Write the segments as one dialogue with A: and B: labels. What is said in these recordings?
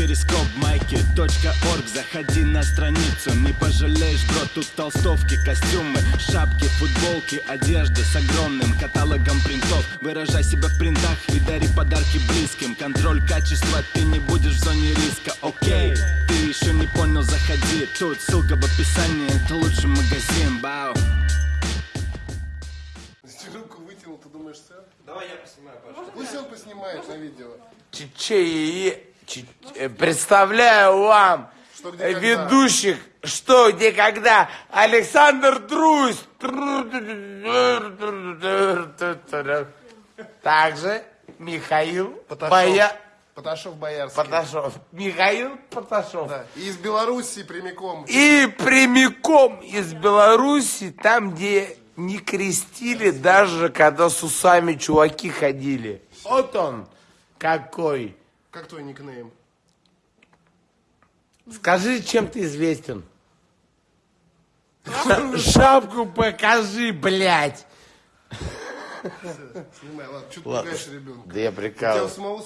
A: перископ майки .орг. Заходи на страницу, не пожалеешь, бро Тут толстовки, костюмы, шапки, футболки Одежда с огромным каталогом принтов. Выражай себя в принтах и дари подарки близким. Контроль качества, ты не будешь в зоне риска, окей Ты еще не понял, заходи. Тут ссылка в описании, это лучший магазин, бау
B: Руку вытянул, ты думаешь, сэр?
C: Давай я поснимаю, Паша.
B: Пусть он поснимает на видео.
D: Чече, че- э, представляю вам
B: Что, где,
D: э,
B: когда.
D: ведущих «Что, где, когда» Александр Трусь. Также Михаил
B: Поташов.
D: Боя...
B: Поташов Боярский.
D: Поташов. Михаил Поташов.
B: Да. И из Беларуси прямиком.
D: И прямиком из Беларуси, там, где не крестили, даже когда с усами чуваки ходили. Вот он какой.
B: Как твой никнейм?
D: Скажи, чем ты известен? Ша- Шапку покажи, блядь.
B: Снимай, ладно, что ты пугаешь ребенка?
D: Да я
B: У тебя у
D: прикалываюсь.
B: самого...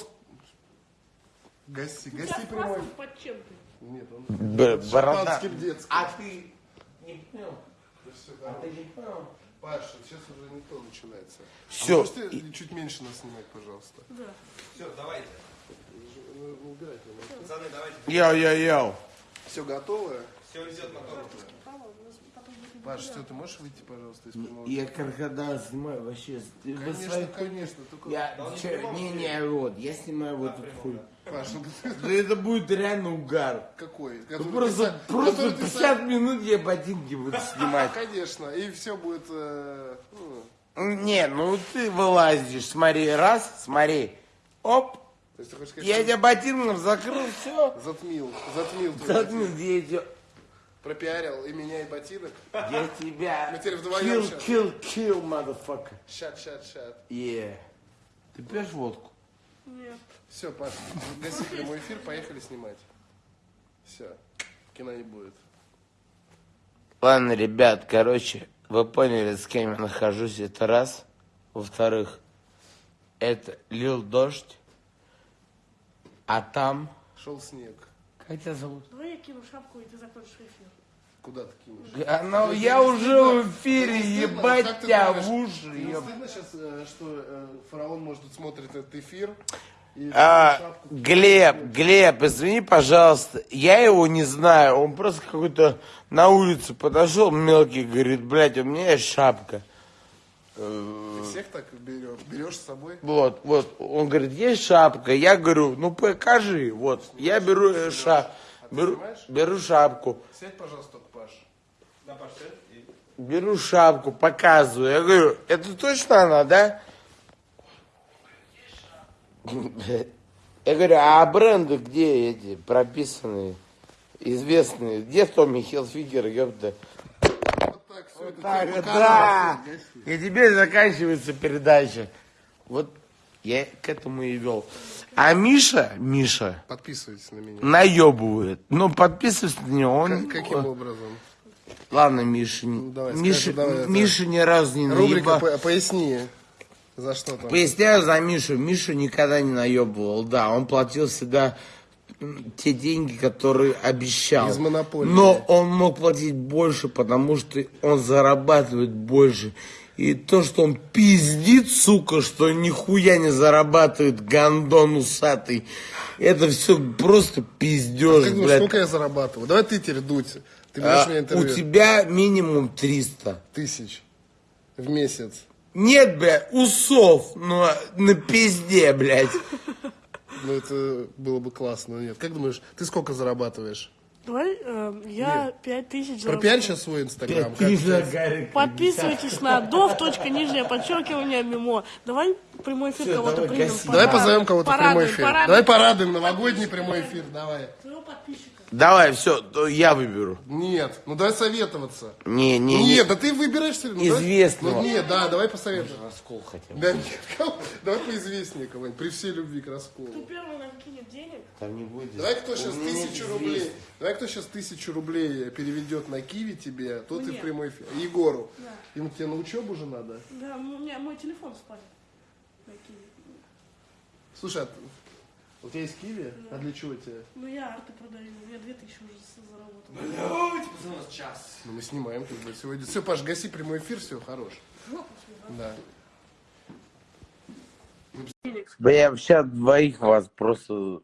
B: Гаси, гаси прямой.
E: Под чем ты?
B: Нет, он...
D: Б- Борода.
B: Детским.
D: А ты не понял? А ты не понял?
B: Паша, сейчас уже не то начинается.
D: Всё.
B: А можете чуть меньше нас снимать, пожалуйста?
C: Все, давайте.
B: Ну.
C: Пацаны, давайте.
D: Йоу-йоу-йоу.
B: Все готово?
C: Все идет мотор.
B: Паш, все, ты можешь выйти, пожалуйста, из прямого?
D: Я крокодил снимаю вообще.
B: Конечно,
D: свои-
B: конечно, только...
D: Я, чё, не, не, вот, я снимаю вот эту хуй.
B: Паша, ну
D: Да это будет реально угар.
B: какой?
D: Ну,
B: Который
D: Просто,
B: ты
D: просто
B: который ты
D: 50 минут я ботинки буду снимать.
B: Конечно, и все будет... э, ну,
D: Не, ну ты вылазишь, смотри, раз, смотри, оп,
B: то есть ты хочешь сказать,
D: я тебя ботинком закрыл, все.
B: затмил, затмил, твой
D: Заткнул,
B: ботинок.
D: я тебя,
B: пропиарил и меня, и ботинок.
D: я тебя,
B: Мы теперь вдвоем
D: kill,
B: щас.
D: kill, kill, motherfucker.
B: Шат, шат, шат.
D: Yeah. Ты пьешь водку?
E: Нет.
B: Все, Паш, гаси прямой эфир, поехали снимать. Все, кино не будет.
D: Ладно, ребят, короче, вы поняли, с кем я нахожусь, это раз. Во-вторых, это лил дождь, а там...
B: Шел снег.
D: Как тебя зовут?
E: Давай я кину шапку, и ты закончишь эфир.
B: Куда ты кинешь?
D: А, ну, я уже в эфире,
B: Стыдно?
D: ебать
B: ты
D: тебя в уши,
B: тебе
D: еб-
B: стыдно сейчас, э, что э, фараон, может, тут смотрит этот эфир? И
D: А,
B: шапку-
D: Глеб, Глеб, извини, пожалуйста, я его не знаю, он просто какой-то на улице подошел мелкий, говорит, блядь, у меня есть шапка.
B: Ты всех так берешь, берешь с собой?
D: Вот, вот, он говорит, есть шапка, я говорю, ну покажи, вот, я беру э, ша, беру, беру шапку,
B: Сядь, пожалуйста, Паш.
C: Да, Паш, сядь
D: беру шапку, показываю, я говорю, это точно она, да? Я говорю, а бренды где эти прописанные, известные? Где Томми Хилфигер, ёпта?
B: Вот так, все это
D: Так,
B: тебе
D: да. И теперь заканчивается передача. Вот я к этому и вел. А Миша, Миша,
B: Подписывайтесь на меня.
D: наебывает. Ну, подписывайся на него. Он...
B: Как- Каким образом?
D: Ладно, Миша.
B: Ну, давай,
D: Миша,
B: скажи, давай, это-
D: Миша ни разу не
B: Рубрика
D: наебал.
B: по- «Поясни». За что там?
D: Поясняю за Мишу. Миша никогда не наебывал. Да, он платил всегда те деньги, которые обещал.
B: Из монополии.
D: Но он мог платить больше, потому что он зарабатывает больше. И то, что он пиздит, сука, что нихуя не зарабатывает гандон усатый, это все просто пиздеж,
B: Как думаешь,
D: блядь.
B: сколько я зарабатываю? Давай ты теперь дуть. Ты
D: А,
B: меня
D: у
B: интервью.
D: тебя минимум 300.
B: Тысяч в месяц.
D: Нет, блядь, усов, но на пизде, блядь.
B: Ну, это было бы классно. но Нет. Как думаешь, ты сколько зарабатываешь?
E: Давай, э, я пять тысяч
B: Пропиарь
E: заработал.
B: сейчас свой инстаграм.
E: Подписывайтесь на дов, точка, нижнее подчеркивание, мимо. Давай прямой эфир кого-то примем.
B: Давай позовем кого-то в прямой эфир. Давай порадуем новогодний прямой эфир. Давай.
E: своего подписчика.
D: Давай, все, я выберу.
B: Нет, ну давай советоваться.
D: Не, не, не.
B: Нет, да ты выбираешь все равно. Давай-
D: Известного.
B: Ну нет, да, давай посоветуем.
D: Раскол хотел.
B: Да нет, давай поизвестнее кого-нибудь, при всей любви к расколу.
E: Кто первый нам кинет денег?
D: Там не будет.
B: Давай кто сейчас
D: нет
B: тысячу рублей, давай кто сейчас тысячу рублей переведет на Киви тебе, тот и
E: Мне.
B: в прямой эфир. Егору.
E: Да.
B: Ему тебе на учебу же надо.
E: Да, у меня мой телефон спали. На Киви.
B: Слушай, а У тебя есть киви? А для чего тебе?
E: Ну я арты продаю, я 2000 уже заработал.
C: Блядь, пацаны, у нас час.
B: Ну, мы снимаем как бы сегодня. Все, Паш, гаси прямой эфир, все, хорош. Да.
D: Да я вообще двоих вас просто...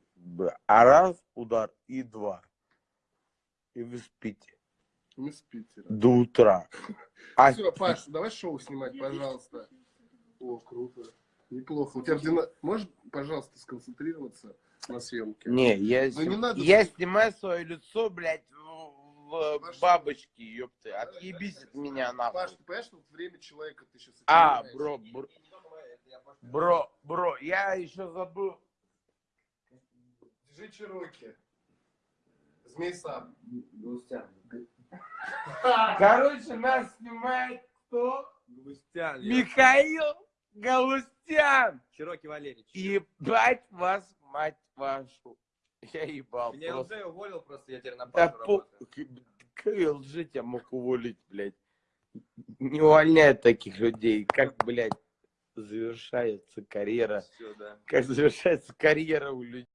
D: А раз удар и два. И вы спите
B: Мы с Питера.
D: до утра. А
B: Все, Паш, давай шоу снимать, пожалуйста. О, круто. Неплохо. У тебя ордина... Можешь, пожалуйста, сконцентрироваться на съемке?
D: Не, я,
B: Ну, не
D: сни-
B: надо
D: я снимаю свое лицо, блядь, в, в бабочке, ёпты. Отъебись от меня
B: Паш,
D: нахуй.
B: ты понимаешь, вот время человека ты сейчас...
D: А, бро, бро, бро, бро, я еще забыл.
B: Держи Чироки. Змей сам.
D: Короче, нас снимает кто?
C: Густян.
D: Михаил Галустян.
C: Чироки Валерьевич.
D: Ебать вас, мать вашу. Я ебал
C: Меня
D: просто.
C: ЛЖ уволил просто, я теперь на
D: Да по... лжи тебя мог уволить, блядь? Не увольняют таких людей. Как, блядь, завершается карьера?
C: Всё, да.
D: Как завершается карьера у людей?